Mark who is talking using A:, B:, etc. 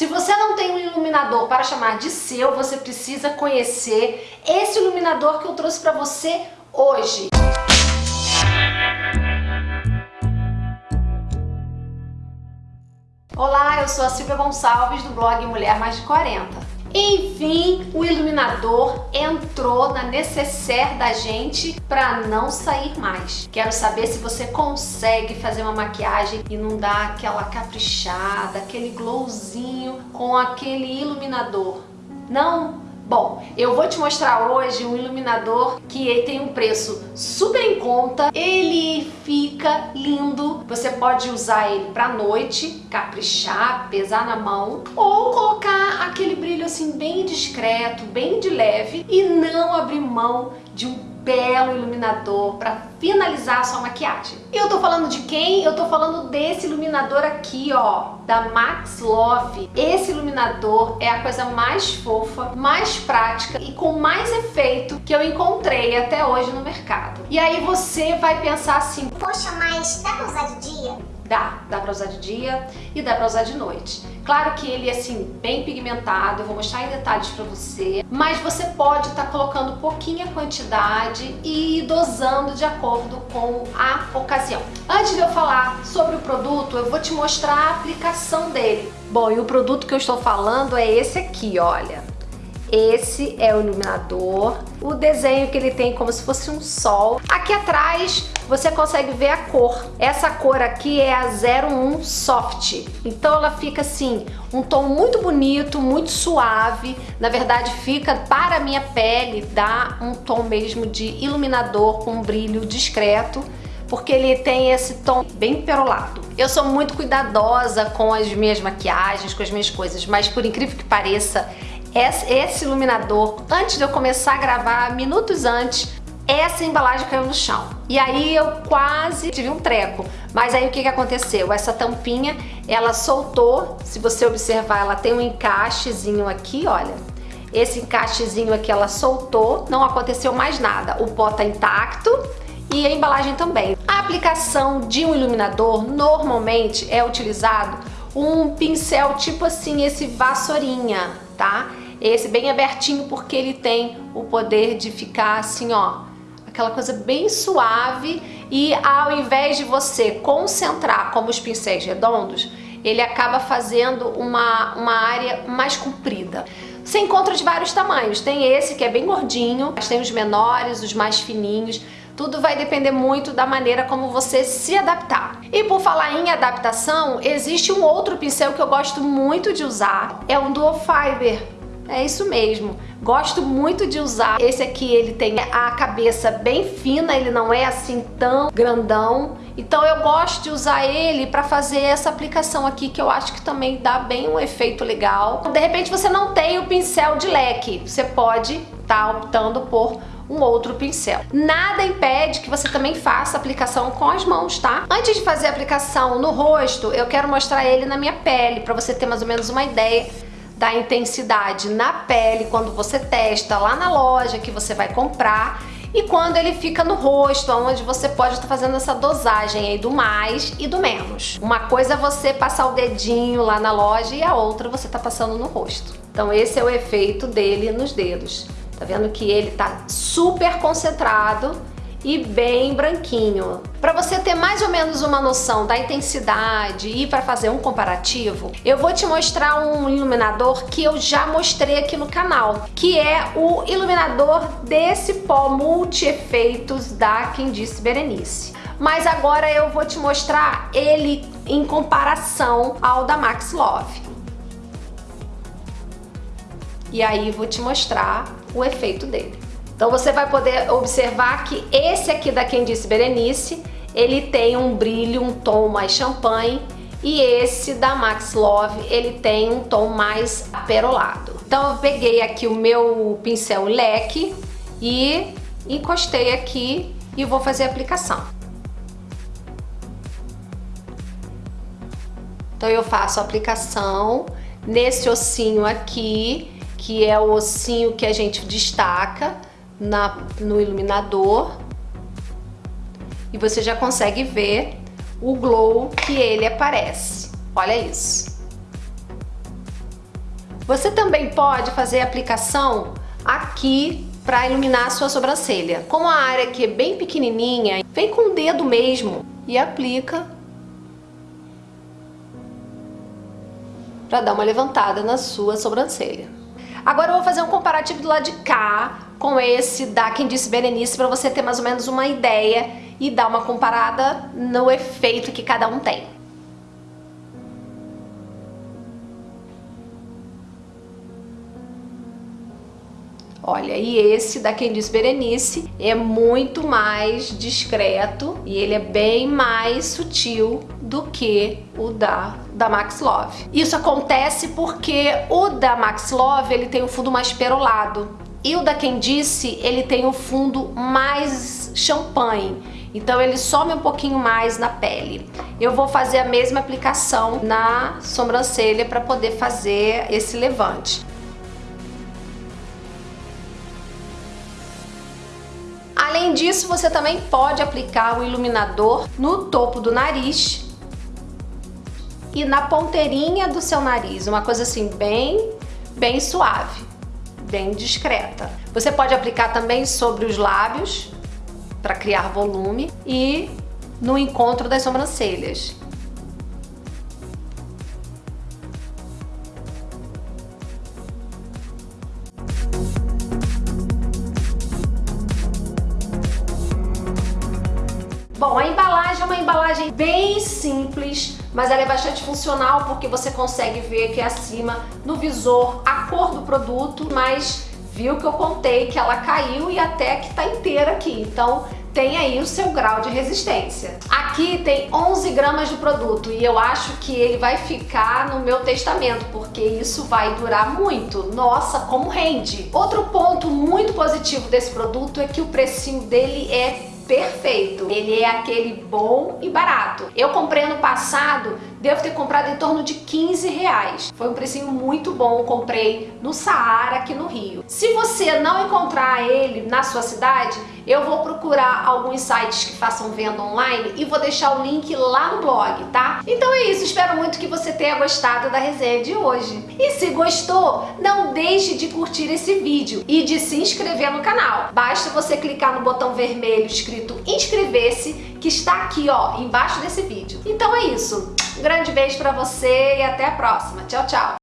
A: Se você não tem um iluminador para chamar de seu, você precisa conhecer esse iluminador que eu trouxe para você hoje. Olá, eu sou a Silvia Gonçalves do blog Mulher Mais de 40. Enfim, o iluminador entrou na necessaire da gente para não sair mais. Quero saber se você consegue fazer uma maquiagem e não dar aquela caprichada, aquele glowzinho com aquele iluminador. Não? Bom, eu vou te mostrar hoje um iluminador que tem um preço super em conta, ele fica lindo, você pode usar ele pra noite, caprichar, pesar na mão, ou colocar aquele brilho assim bem discreto, bem de leve e não abrir mão de um belo iluminador para finalizar a sua maquiagem. E eu tô falando de quem? Eu tô falando desse iluminador aqui, ó, da Max Love. Esse iluminador é a coisa mais fofa, mais prática e com mais efeito que eu encontrei até hoje no mercado. E aí você vai pensar assim,
B: poxa, mas dá pra usar de dia?
A: Dá, dá pra usar de dia e dá pra usar de noite. Claro que ele é assim, bem pigmentado, eu vou mostrar em detalhes pra você, mas você pode estar tá colocando pouquinha quantidade e dosando de acordo com a ocasião. Antes de eu falar sobre o produto, eu vou te mostrar a aplicação dele. Bom, e o produto que eu estou falando é esse aqui, olha. Esse é o iluminador, o desenho que ele tem como se fosse um sol. Aqui atrás você consegue ver a cor. Essa cor aqui é a 01 Soft. Então ela fica assim, um tom muito bonito, muito suave. Na verdade fica para a minha pele, dá um tom mesmo de iluminador com um brilho discreto porque ele tem esse tom bem perolado. Eu sou muito cuidadosa com as minhas maquiagens, com as minhas coisas, mas por incrível que pareça, esse iluminador, antes de eu começar a gravar, minutos antes, essa embalagem caiu no chão. E aí eu quase tive um treco. Mas aí o que, que aconteceu? Essa tampinha, ela soltou. Se você observar, ela tem um encaixezinho aqui, olha. Esse encaixezinho aqui ela soltou, não aconteceu mais nada. O pó tá intacto e a embalagem também. A aplicação de um iluminador normalmente é utilizado um pincel tipo assim, esse vassourinha, tá? Esse bem abertinho porque ele tem o poder de ficar assim, ó, aquela coisa bem suave e ao invés de você concentrar como os pincéis redondos, ele acaba fazendo uma, uma área mais comprida. Você encontra de vários tamanhos, tem esse que é bem gordinho, mas tem os menores, os mais fininhos, tudo vai depender muito da maneira como você se adaptar. E por falar em adaptação, existe um outro pincel que eu gosto muito de usar, é um Dual Fiber. É isso mesmo. Gosto muito de usar. Esse aqui, ele tem a cabeça bem fina, ele não é assim tão grandão. Então eu gosto de usar ele para fazer essa aplicação aqui, que eu acho que também dá bem um efeito legal. De repente você não tem o pincel de leque, você pode estar tá optando por um outro pincel. Nada impede que você também faça a aplicação com as mãos, tá? Antes de fazer a aplicação no rosto, eu quero mostrar ele na minha pele, para você ter mais ou menos uma ideia da intensidade na pele quando você testa lá na loja que você vai comprar e quando ele fica no rosto, onde você pode estar fazendo essa dosagem aí do mais e do menos. Uma coisa é você passar o dedinho lá na loja e a outra você tá passando no rosto. Então esse é o efeito dele nos dedos. Tá vendo que ele tá super concentrado e bem branquinho. Para você ter mais ou menos uma noção da intensidade e para fazer um comparativo, eu vou te mostrar um iluminador que eu já mostrei aqui no canal, que é o iluminador desse pó multi-efeitos da Quem Disse Berenice. Mas agora eu vou te mostrar ele em comparação ao da Max Love. E aí vou te mostrar o efeito dele. Então você vai poder observar que esse aqui da Quem Disse Berenice, ele tem um brilho, um tom mais champanhe, e esse da Max Love, ele tem um tom mais aperolado. Então eu peguei aqui o meu pincel leque e encostei aqui e vou fazer a aplicação. Então eu faço a aplicação nesse ossinho aqui, que é o ossinho que a gente destaca, na, no iluminador e você já consegue ver o glow que ele aparece. Olha isso. Você também pode fazer aplicação aqui para iluminar a sua sobrancelha. Como a área aqui é bem pequenininha, vem com o dedo mesmo e aplica para dar uma levantada na sua sobrancelha. Agora eu vou fazer um comparativo do lado de cá com esse da Quem Disse Berenice para você ter mais ou menos uma ideia e dar uma comparada no efeito que cada um tem. Olha, e esse da Quem Diz Berenice é muito mais discreto e ele é bem mais sutil do que o da, da Max Love. Isso acontece porque o da Max Love ele tem o fundo mais perolado e o da Quem Disse ele tem o fundo mais champanhe. Então ele some um pouquinho mais na pele. Eu vou fazer a mesma aplicação na sobrancelha para poder fazer esse levante. Além disso, você também pode aplicar o iluminador no topo do nariz e na ponteirinha do seu nariz, uma coisa assim bem, bem suave, bem discreta. Você pode aplicar também sobre os lábios para criar volume e no encontro das sobrancelhas. Bom, a embalagem é uma embalagem bem simples, mas ela é bastante funcional porque você consegue ver aqui acima no visor a cor do produto, mas viu que eu contei que ela caiu e até que tá inteira aqui, então tem aí o seu grau de resistência. Aqui tem 11 gramas de produto e eu acho que ele vai ficar no meu testamento, porque isso vai durar muito. Nossa, como rende! Outro ponto muito positivo desse produto é que o precinho dele é perfeito. Ele é aquele bom e barato. Eu comprei ano passado, devo ter comprado em torno de 15 reais. Foi um precinho muito bom, comprei no Saara aqui no Rio. Se você não encontrar ele na sua cidade, eu vou procurar alguns sites que façam venda online e vou deixar o link lá no blog, tá? Então é isso, espero muito que você tenha gostado da resenha de hoje. E se gostou, não deixe de curtir esse vídeo e de se inscrever no canal. Basta você clicar no botão vermelho escrito inscrever-se que está aqui ó, embaixo desse vídeo. Então é isso, grande beijo pra você e até a próxima. Tchau, tchau!